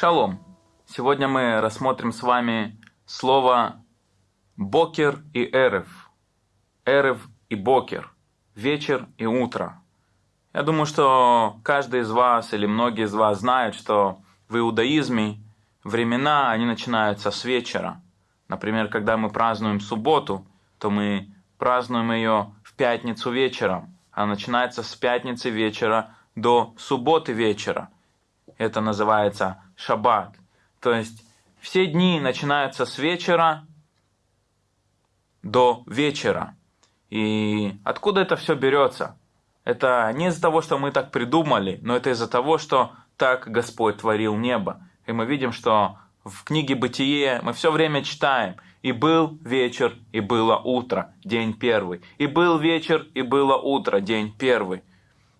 Шалом! Сегодня мы рассмотрим с вами слово «бокер» и «эрев». «Эрев» и «бокер». Вечер и утро. Я думаю, что каждый из вас или многие из вас знают, что в иудаизме времена, они начинаются с вечера. Например, когда мы празднуем субботу, то мы празднуем ее в пятницу вечером. Она начинается с пятницы вечера до субботы вечера. Это называется шаббат. То есть все дни начинаются с вечера до вечера. И откуда это все берется? Это не из-за того, что мы так придумали, но это из-за того, что так Господь творил небо. И мы видим, что в книге «Бытие» мы все время читаем «И был вечер, и было утро, день первый». «И был вечер, и было утро, день первый».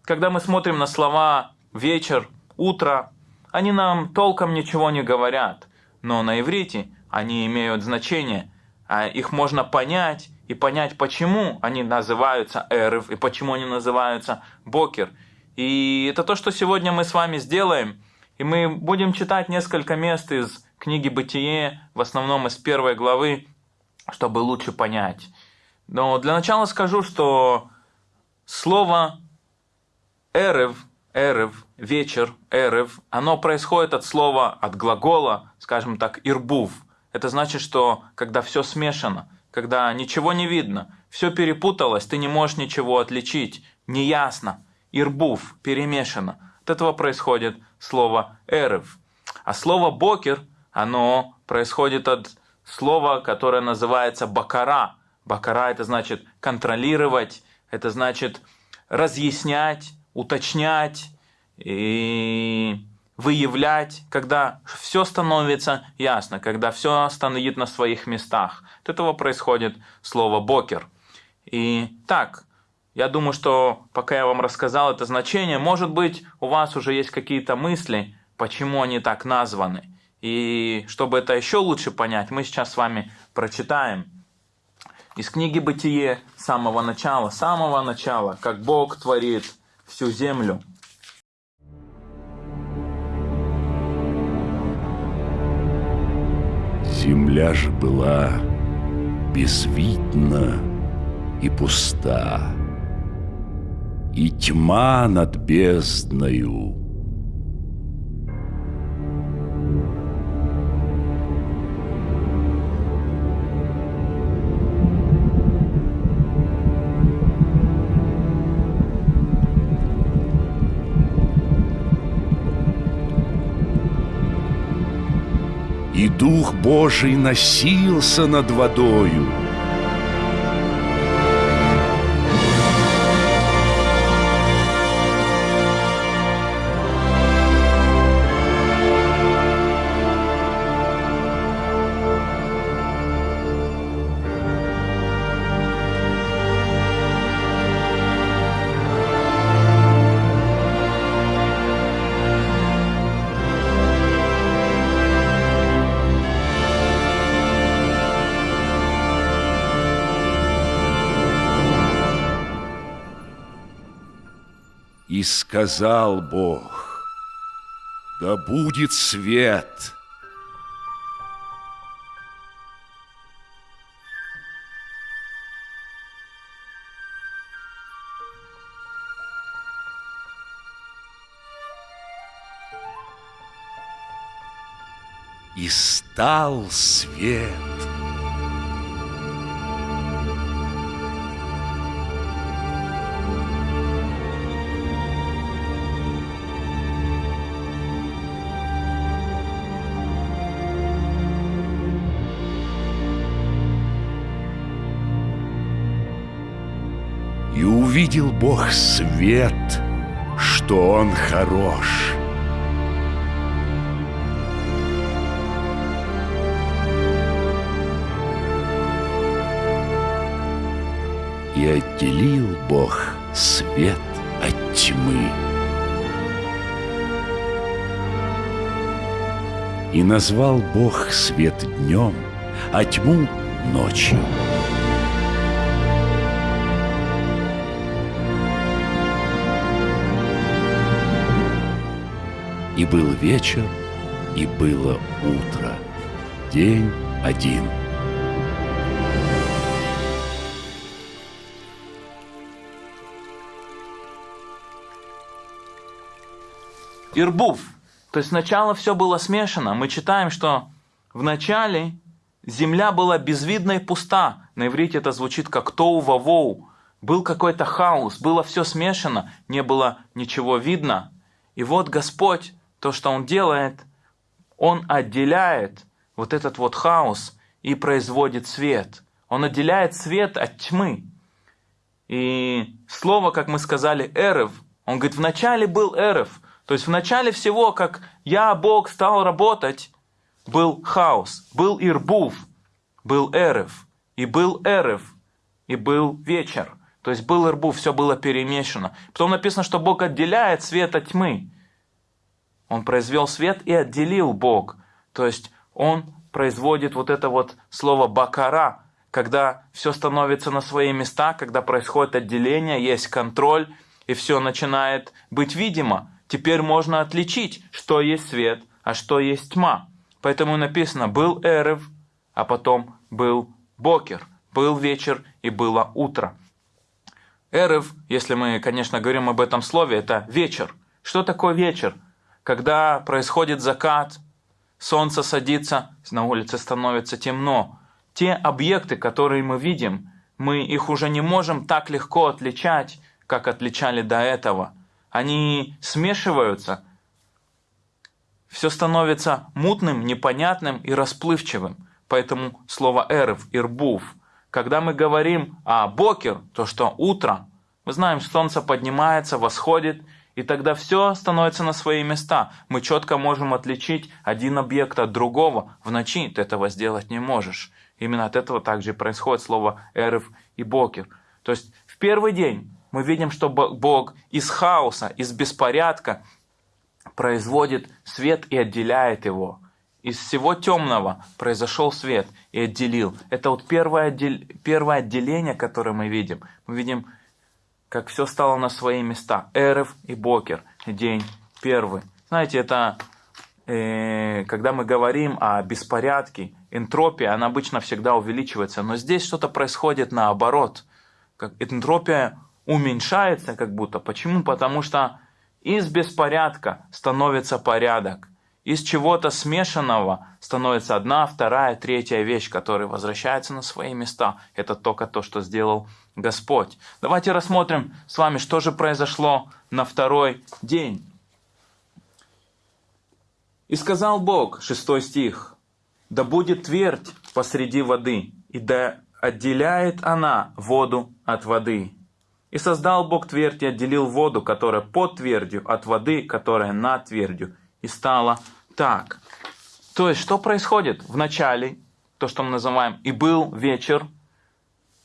Когда мы смотрим на слова «вечер», «утро», они нам толком ничего не говорят, но на иврите они имеют значение, а их можно понять и понять, почему они называются эрев и почему они называются бокер. И это то, что сегодня мы с вами сделаем. И мы будем читать несколько мест из книги «Бытие», в основном из первой главы, чтобы лучше понять. Но для начала скажу, что слово «эрев» эрев, вечер, эрев, оно происходит от слова, от глагола, скажем так, ирбув. Это значит, что когда все смешано, когда ничего не видно, все перепуталось, ты не можешь ничего отличить, неясно, ирбув, перемешано. От этого происходит слово эрев. А слово бокер, оно происходит от слова, которое называется бакара. Бакара это значит контролировать, это значит разъяснять, уточнять и выявлять, когда все становится ясно, когда все стоит на своих местах. От этого происходит слово «бокер». И так, я думаю, что пока я вам рассказал это значение, может быть, у вас уже есть какие-то мысли, почему они так названы. И чтобы это еще лучше понять, мы сейчас с вами прочитаем из книги «Бытие» самого начала, самого начала, как Бог творит всю землю. Земля же была безвидна и пуста, и тьма над бездною — Дух Божий носился над водою. И сказал Бог, да будет свет. И стал свет. Увидел Бог свет, что Он хорош. И отделил Бог свет от тьмы. И назвал Бог свет днем, а тьму ночью. И был вечер, и было утро. День один. Ирбув. То есть сначала все было смешано. Мы читаем, что в начале земля была безвидна и пуста. На иврите это звучит как тоу вавоу. Был какой-то хаос, было все смешано, не было ничего видно. И вот Господь, то, что Он делает, Он отделяет вот этот вот хаос и производит свет. Он отделяет свет от тьмы. И слово, как мы сказали, эрев, он говорит, вначале был эрев, то есть в начале всего, как я, Бог, стал работать, был хаос, был ирбув, был эрев, и был эрев, и был вечер. То есть был ирбув, все было перемешано. Потом написано, что Бог отделяет свет от тьмы. Он произвел свет и отделил Бог. То есть он производит вот это вот слово бакара, когда все становится на свои места, когда происходит отделение, есть контроль, и все начинает быть видимо теперь можно отличить, что есть свет, а что есть тьма. Поэтому написано «был эрев», а потом «был бокер», «был вечер» и «было утро». Эрев, если мы, конечно, говорим об этом слове, это вечер. Что такое вечер? Когда происходит закат, солнце садится, на улице становится темно. Те объекты, которые мы видим, мы их уже не можем так легко отличать, как отличали до этого они смешиваются, все становится мутным, непонятным и расплывчивым. Поэтому слово «эрев», «ирбув». Когда мы говорим о «бокер», то что утро, мы знаем, солнце поднимается, восходит, и тогда все становится на свои места. Мы четко можем отличить один объект от другого. В ночи ты этого сделать не можешь. Именно от этого также происходит слово «эрев» и «бокер». То есть в первый день мы видим, что Бог из хаоса, из беспорядка производит свет и отделяет его. Из всего темного произошел свет и отделил. Это вот первое, отдел... первое отделение, которое мы видим. Мы видим, как все стало на свои места. Эрев и Бокер, день первый. Знаете, это э, когда мы говорим о беспорядке, энтропия, она обычно всегда увеличивается. Но здесь что-то происходит наоборот. Как энтропия уменьшается как будто. Почему? Потому что из беспорядка становится порядок. Из чего-то смешанного становится одна, вторая, третья вещь, которая возвращается на свои места. Это только то, что сделал Господь. Давайте рассмотрим с вами, что же произошло на второй день. «И сказал Бог», шестой стих, «Да будет твердь посреди воды, и да отделяет она воду от воды, и создал Бог твердь и отделил воду, которая под твердью, от воды, которая над твердью. И стало так. То есть, что происходит? В начале, то, что мы называем, и был вечер,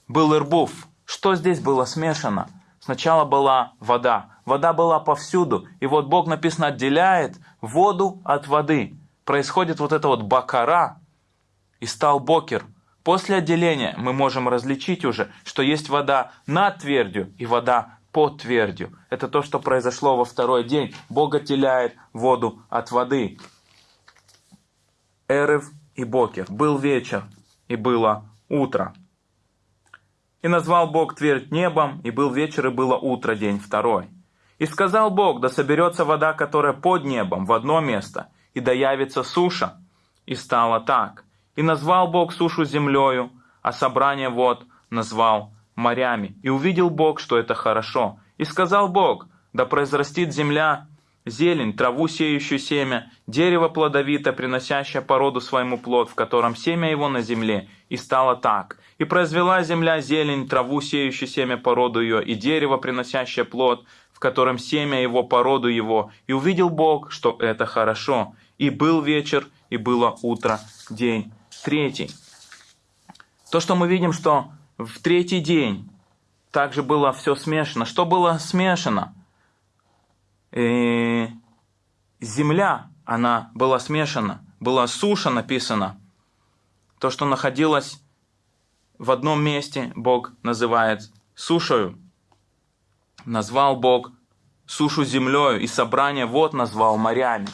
был ирбув. Что здесь было смешано? Сначала была вода. Вода была повсюду. И вот Бог, написано, отделяет воду от воды. Происходит вот это вот бакара. И стал бокер. После отделения мы можем различить уже, что есть вода над твердью и вода под твердью. Это то, что произошло во второй день. Бог отделяет воду от воды. Эрев и Бокер. Был вечер, и было утро. И назвал Бог твердь небом, и был вечер, и было утро, день второй. И сказал Бог, да соберется вода, которая под небом, в одно место, и да явится суша. И стало так. И назвал Бог сушу землею, а собрание вод назвал морями. И увидел Бог, что это хорошо. И сказал Бог, да произрастит земля зелень, траву сеющую семя, дерево плодовито, приносящее породу своему плод, в котором семя его на земле, и стало так. И произвела земля зелень, траву сеющую семя, породу ее, и дерево, приносящее плод, в котором семя его, породу его. И увидел Бог, что это хорошо. И был вечер, и было утро, день третий. То, что мы видим, что в третий день также было все смешано. Что было смешано? Э, земля, она была смешана. Была суша написана. То, что находилось в одном месте, Бог называет сушою. Назвал Бог сушу землею, и собрание вод назвал морями.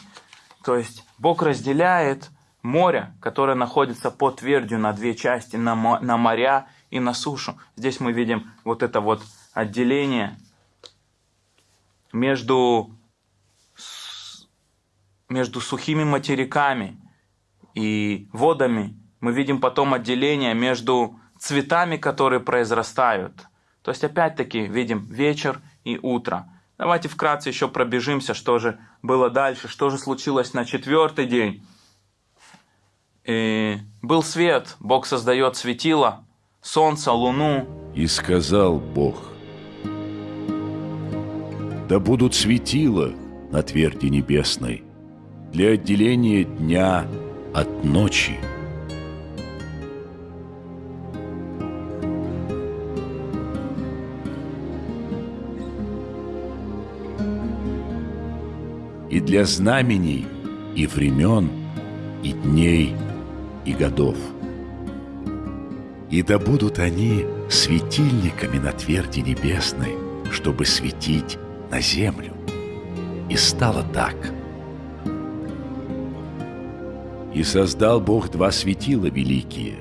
То есть Бог разделяет море, которое находится под твердью на две части, на, на моря и на сушу. Здесь мы видим вот это вот отделение между, между сухими материками и водами. Мы видим потом отделение между цветами, которые произрастают. То есть опять-таки видим вечер и утро. Давайте вкратце еще пробежимся, что же было дальше, что же случилось на четвертый день. И был свет, Бог создает светило, солнце, луну. И сказал Бог, да будут светила на тверди небесной для отделения дня от ночи. и для знамений, и времен, и дней, и годов. И да будут они светильниками на тверди небесной, чтобы светить на землю. И стало так. И создал Бог два светила великие,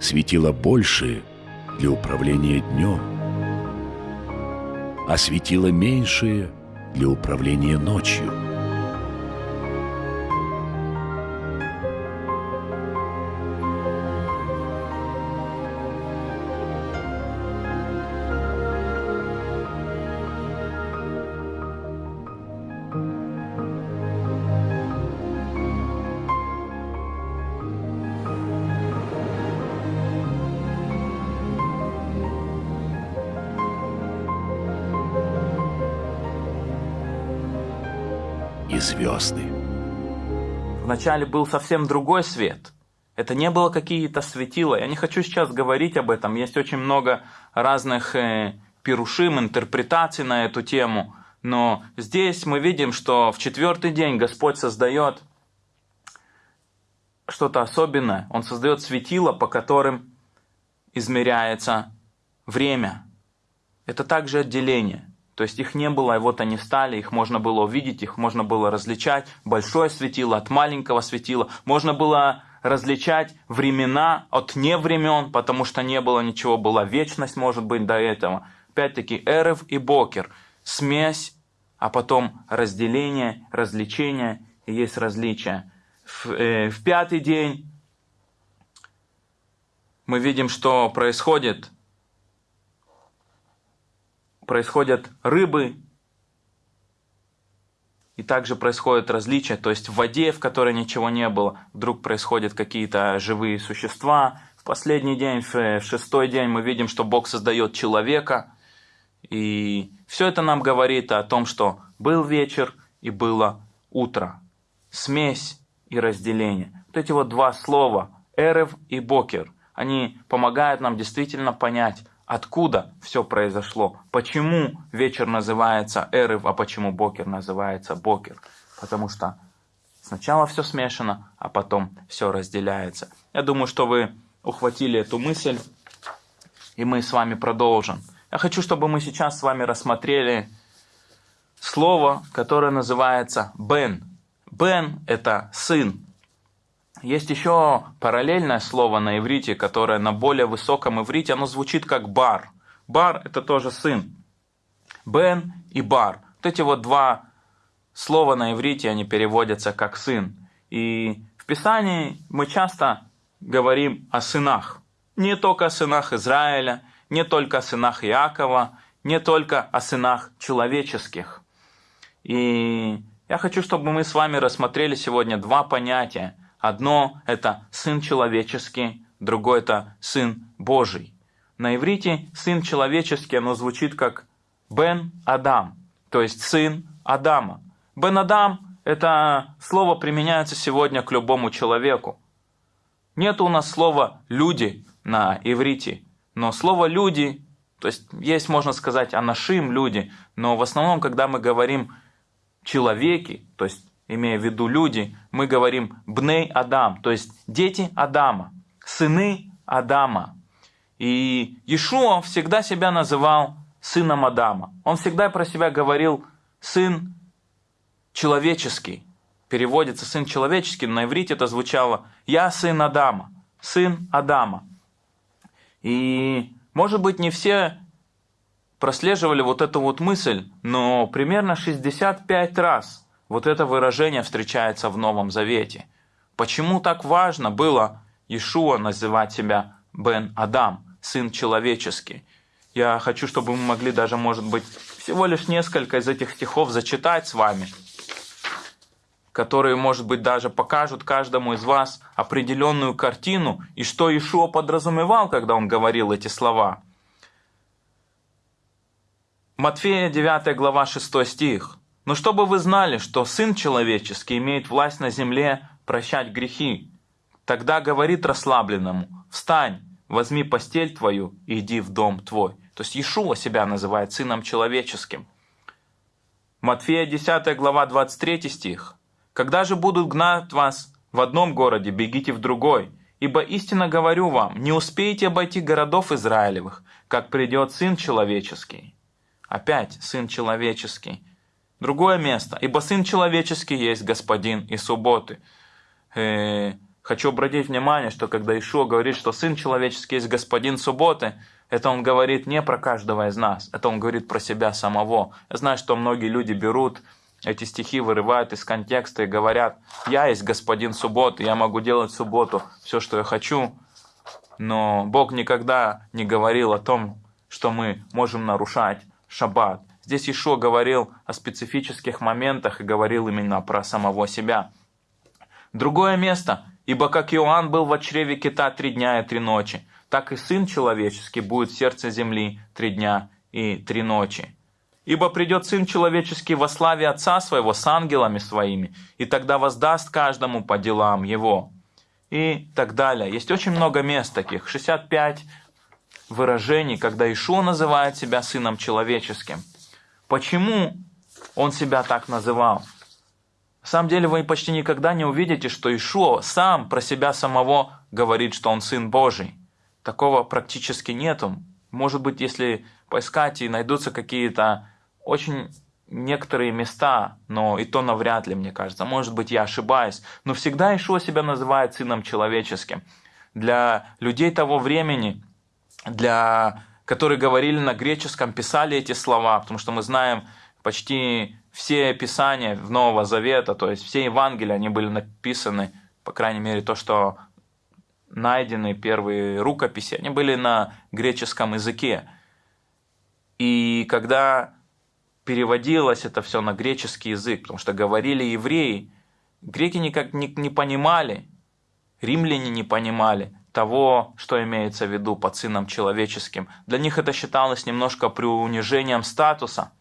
светила большие для управления днем, а светила меньшие для управления ночью – звезды. Вначале был совсем другой свет. Это не было какие-то светила. Я не хочу сейчас говорить об этом. Есть очень много разных э, пирушим, интерпретаций на эту тему. Но здесь мы видим, что в четвертый день Господь создает что-то особенное. Он создает светила, по которым измеряется время. Это также отделение. То есть их не было, и вот они стали, их можно было увидеть, их можно было различать. Большое светило от маленького светила. Можно было различать времена от невремен, потому что не было ничего, была вечность, может быть, до этого. Опять-таки, Эрев и Бокер. Смесь, а потом разделение, развлечение, и есть различия. В, э, в пятый день мы видим, что происходит – происходят рыбы, и также происходят различия, то есть в воде, в которой ничего не было, вдруг происходят какие-то живые существа. В последний день, в шестой день мы видим, что Бог создает человека, и все это нам говорит о том, что был вечер и было утро. Смесь и разделение. Вот эти вот два слова, эрев и бокер, они помогают нам действительно понять, откуда все произошло, почему вечер называется Эрев, а почему Бокер называется Бокер. Потому что сначала все смешано, а потом все разделяется. Я думаю, что вы ухватили эту мысль, и мы с вами продолжим. Я хочу, чтобы мы сейчас с вами рассмотрели слово, которое называется «бен». «Бен» – это «сын», есть еще параллельное слово на иврите, которое на более высоком иврите, оно звучит как бар. Бар – это тоже сын. Бен и бар. Вот эти вот два слова на иврите, они переводятся как сын. И в Писании мы часто говорим о сынах. Не только о сынах Израиля, не только о сынах Иакова, не только о сынах человеческих. И я хочу, чтобы мы с вами рассмотрели сегодня два понятия – Одно – это Сын человеческий, другое – это Сын Божий. На иврите Сын человеческий, оно звучит как Бен Адам, то есть Сын Адама. Бен Адам – это слово применяется сегодня к любому человеку. Нет у нас слова «люди» на иврите, но слово «люди», то есть есть, можно сказать, анашим – люди, но в основном, когда мы говорим «человеки», то есть имея в виду люди, мы говорим «бней Адам», то есть дети Адама, сыны Адама. И Иешуа всегда себя называл сыном Адама. Он всегда про себя говорил «сын человеческий». переводится сын человеческий, на иврите это звучало «Я сын Адама», сын Адама. И, может быть, не все прослеживали вот эту вот мысль, но примерно 65 раз вот это выражение встречается в Новом Завете. Почему так важно было Ишуа называть себя Бен Адам, сын человеческий? Я хочу, чтобы мы могли даже, может быть, всего лишь несколько из этих стихов зачитать с вами, которые, может быть, даже покажут каждому из вас определенную картину и что Ишуа подразумевал, когда он говорил эти слова – Матфея 9 глава 6 стих. «Но чтобы вы знали, что Сын Человеческий имеет власть на земле прощать грехи, тогда говорит расслабленному, встань, возьми постель твою и иди в дом твой». То есть Иешуа себя называет Сыном Человеческим. Матфея 10 глава 23 стих. «Когда же будут гнать вас в одном городе, бегите в другой, ибо истинно говорю вам, не успеете обойти городов Израилевых, как придет Сын Человеческий». Опять Сын Человеческий. Другое место. Ибо Сын Человеческий есть Господин и субботы. Э, хочу обратить внимание, что когда Ишуа говорит, что Сын Человеческий есть Господин субботы, это он говорит не про каждого из нас, это он говорит про себя самого. Я знаю, что многие люди берут эти стихи, вырывают из контекста и говорят, я есть Господин субботы, я могу делать в субботу все, что я хочу, но Бог никогда не говорил о том, что мы можем нарушать шаббат. Здесь Ишо говорил о специфических моментах и говорил именно про самого себя. Другое место. «Ибо как Иоанн был в чреве кита три дня и три ночи, так и Сын Человеческий будет в сердце земли три дня и три ночи. Ибо придет Сын Человеческий во славе Отца Своего с ангелами Своими, и тогда воздаст каждому по делам Его». И так далее. Есть очень много мест таких, 65 выражений, когда Ишуа называет себя Сыном Человеческим. Почему он себя так называл? На самом деле вы почти никогда не увидите, что Ишуа сам про себя самого говорит, что он Сын Божий. Такого практически нету. Может быть, если поискать и найдутся какие-то очень некоторые места, но и то навряд ли, мне кажется. Может быть, я ошибаюсь. Но всегда Ишуа себя называет Сыном Человеческим. Для людей того времени – для, которые говорили на греческом, писали эти слова, потому что мы знаем почти все писания в Нового Завета, то есть все Евангелия, они были написаны, по крайней мере, то, что найдены первые рукописи, они были на греческом языке. И когда переводилось это все на греческий язык, потому что говорили евреи, греки никак не, не понимали, римляне не понимали, того, что имеется в виду под сыном человеческим. Для них это считалось немножко преунижением статуса.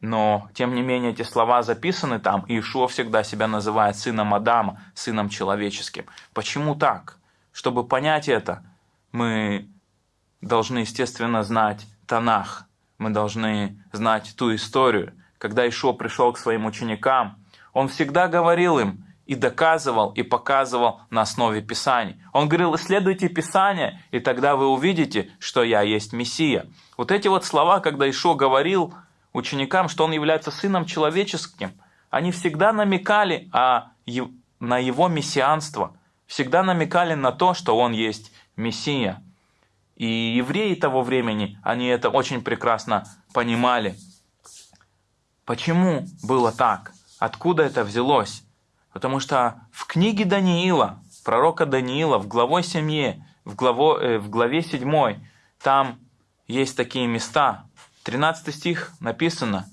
Но, тем не менее, эти слова записаны там, и Ишуа всегда себя называет сыном Адама, сыном человеческим. Почему так? Чтобы понять это, мы должны, естественно, знать Танах. Мы должны знать ту историю. Когда Ишуа пришел к своим ученикам, он всегда говорил им, и доказывал, и показывал на основе Писаний. Он говорил, исследуйте Писание, и тогда вы увидите, что я есть Мессия. Вот эти вот слова, когда Ишо говорил ученикам, что он является Сыном Человеческим, они всегда намекали на его мессианство, всегда намекали на то, что он есть Мессия. И евреи того времени, они это очень прекрасно понимали. Почему было так? Откуда это взялось? Потому что в книге Даниила, пророка Даниила, в главе семье, в, главо, э, в главе 7, там есть такие места. 13 стих написано.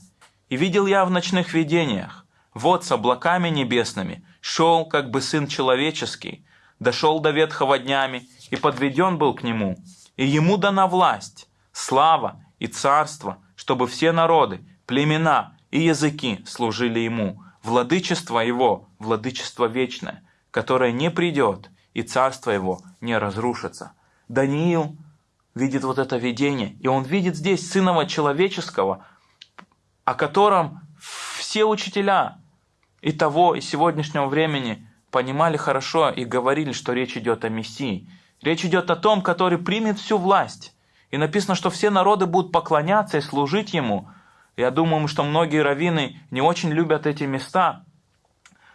«И видел я в ночных видениях, вот с облаками небесными, шел, как бы сын человеческий, дошел до ветхого днями, и подведен был к нему, и ему дана власть, слава и царство, чтобы все народы, племена и языки служили ему, владычество его, владычество вечное, которое не придет, и царство его не разрушится. Даниил видит вот это видение, и он видит здесь Сынова Человеческого, о котором все учителя и того, и сегодняшнего времени понимали хорошо и говорили, что речь идет о Мессии. Речь идет о том, который примет всю власть. И написано, что все народы будут поклоняться и служить Ему – я думаю, что многие раввины не очень любят эти места,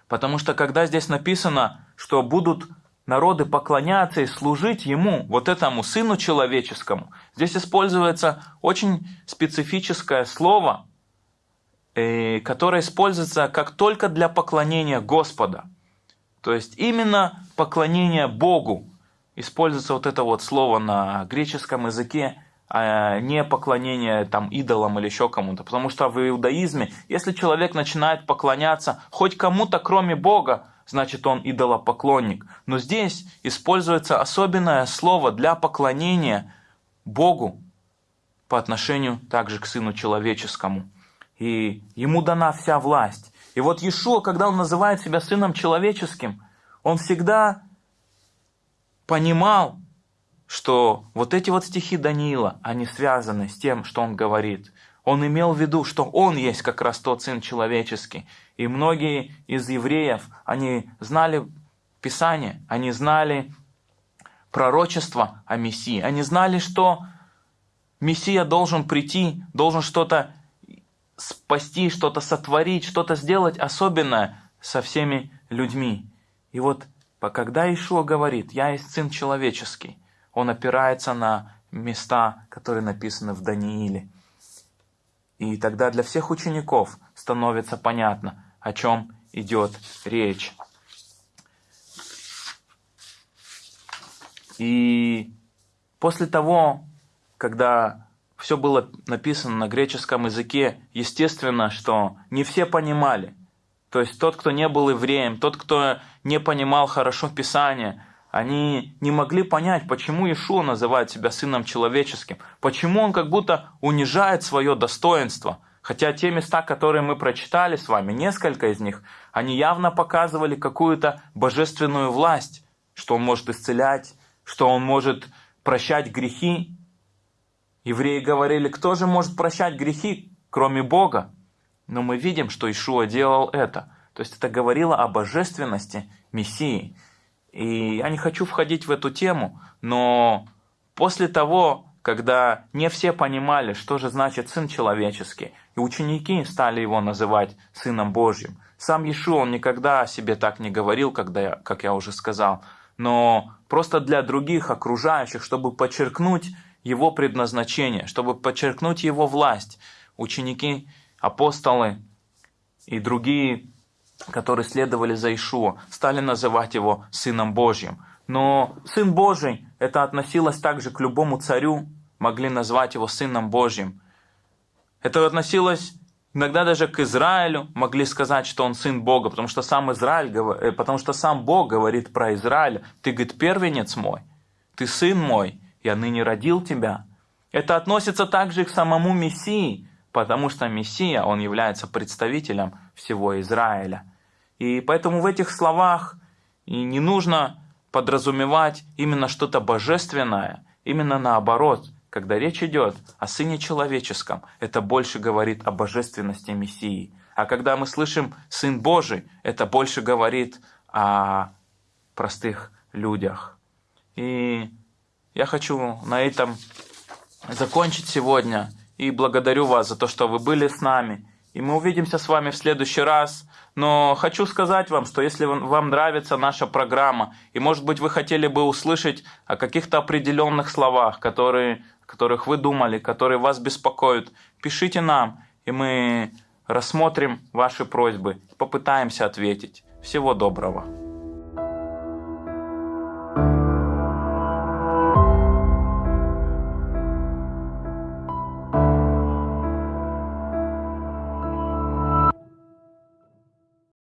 Потому что когда здесь написано, что будут народы поклоняться и служить Ему, вот этому Сыну Человеческому, здесь используется очень специфическое слово, э, которое используется как только для поклонения Господа. То есть именно поклонение Богу. Используется вот это вот слово на греческом языке, а не поклонение там идолам или еще кому-то. Потому что в иудаизме, если человек начинает поклоняться хоть кому-то, кроме Бога, значит он идолопоклонник. Но здесь используется особенное слово для поклонения Богу по отношению также к Сыну Человеческому. И ему дана вся власть. И вот Иешуа, когда он называет себя Сыном Человеческим, он всегда понимал, что вот эти вот стихи Даниила, они связаны с тем, что он говорит. Он имел в виду, что он есть как раз тот Сын Человеческий. И многие из евреев, они знали Писание, они знали пророчество о Мессии. Они знали, что Мессия должен прийти, должен что-то спасти, что-то сотворить, что-то сделать особенное со всеми людьми. И вот когда Ишуа говорит, «Я есть Сын Человеческий», он опирается на места, которые написаны в Данииле. И тогда для всех учеников становится понятно, о чем идет речь. И после того, когда все было написано на греческом языке, естественно, что не все понимали. То есть тот, кто не был евреем, тот, кто не понимал хорошо Писание, они не могли понять, почему Иешуа называет себя сыном человеческим, почему он как будто унижает свое достоинство. Хотя те места, которые мы прочитали с вами, несколько из них, они явно показывали какую-то божественную власть, что он может исцелять, что он может прощать грехи. Евреи говорили, кто же может прощать грехи, кроме Бога? Но мы видим, что Ишуа делал это. То есть это говорило о божественности Мессии. И я не хочу входить в эту тему, но после того, когда не все понимали, что же значит Сын Человеческий, и ученики стали его называть Сыном Божьим, сам Иешуа, он никогда о себе так не говорил, когда я, как я уже сказал, но просто для других окружающих, чтобы подчеркнуть его предназначение, чтобы подчеркнуть его власть, ученики, апостолы и другие которые следовали за Ишуа, стали называть его Сыном Божьим. Но Сын Божий, это относилось также к любому царю, могли назвать его Сыном Божьим. Это относилось иногда даже к Израилю, могли сказать, что он Сын Бога, потому что сам Израиль, э, потому что сам Бог говорит про Израиля, ты, говорит, первенец мой, ты Сын мой, я ныне родил тебя. Это относится также к самому Мессии, потому что Мессия, он является представителем всего Израиля. И поэтому в этих словах не нужно подразумевать именно что-то божественное, именно наоборот, когда речь идет о Сыне Человеческом, это больше говорит о божественности Мессии. А когда мы слышим Сын Божий, это больше говорит о простых людях. И я хочу на этом закончить сегодня. И благодарю вас за то, что вы были с нами. И мы увидимся с вами в следующий раз. Но хочу сказать вам, что если вам нравится наша программа, и может быть вы хотели бы услышать о каких-то определенных словах, которые, которых вы думали, которые вас беспокоят, пишите нам, и мы рассмотрим ваши просьбы, попытаемся ответить. Всего доброго.